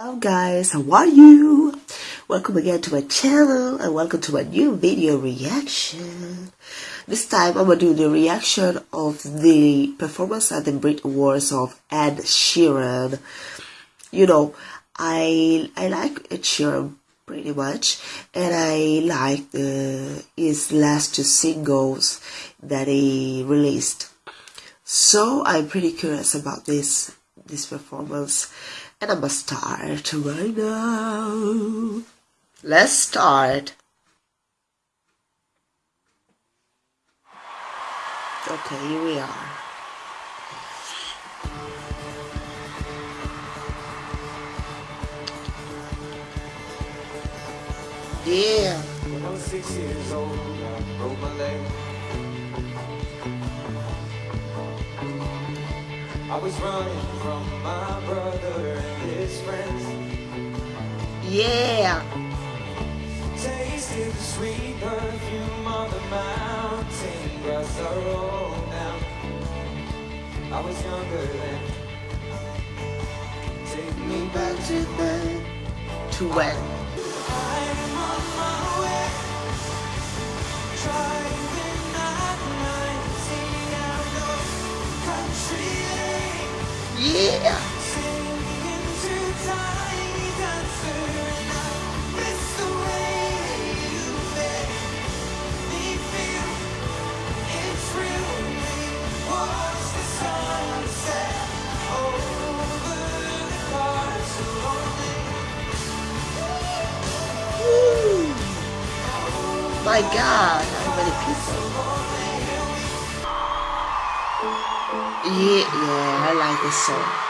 Hello guys, how are you? Welcome again to my channel and welcome to my new video reaction. This time I'm gonna do the reaction of the performance at the Brit Awards of Ed Sheeran. You know, I I like Ed Sheeran pretty much and I like the, his last two singles that he released. So I'm pretty curious about this this performance and I'm gonna start right now. Let's start. Okay, here we are. Yeah. When I was six years old, I broke my leg. I was running from my brother and his friends. Yeah. Tasted the sweet perfume of the mountain grass I rolled down. I was younger then. Take me back to when. To when? Yeah. My God, how many people? Yeah, yeah, I like this song.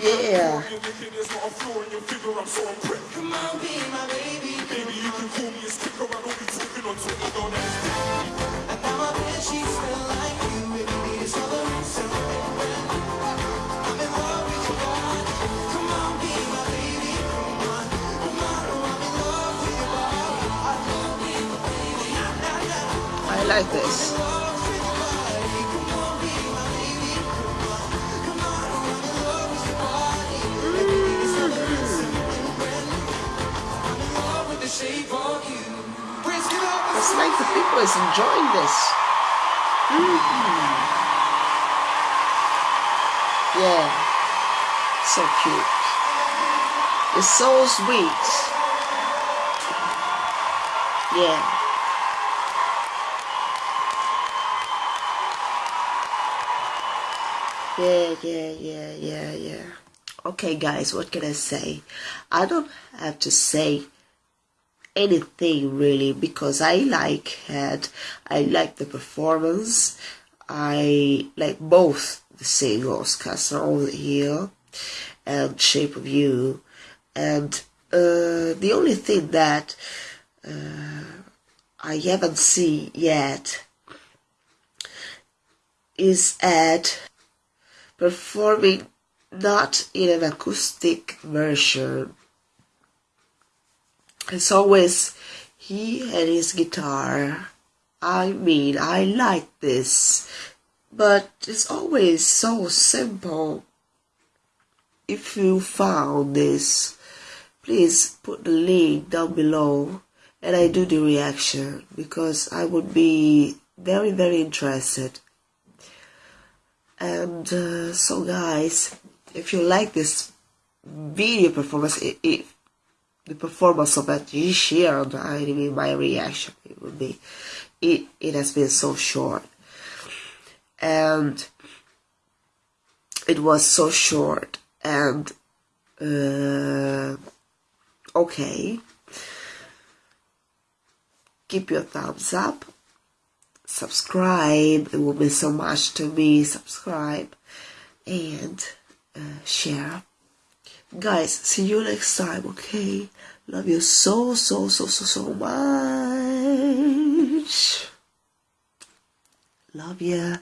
yeah. You're looking, there's not a flaw in your figure, I'm so impressed. Come on, be my baby. Baby, you can call me a sticker, I don't be is enjoying this. Mm -hmm. Yeah, so cute. It's so sweet. Yeah. Yeah, yeah, yeah, yeah, yeah. Okay, guys, what can I say? I don't have to say anything really because I like it. I like the performance. I like both the singles, Castle on the Hill and shape of you and uh, the only thing that uh, I haven't seen yet is Ed performing not in an acoustic version. It's always he and his guitar. I mean, I like this, but it's always so simple. If you found this, please put the link down below and I do the reaction because I would be very very interested and uh, so guys if you like this video performance if the performance of Ed Sheeran I mean my reaction it would be it it has been so short. And it was so short and uh, okay. Give your thumbs up. Subscribe. It will mean so much to me. Subscribe and uh, share guys see you next time okay? Love you so so so so so much. Love ya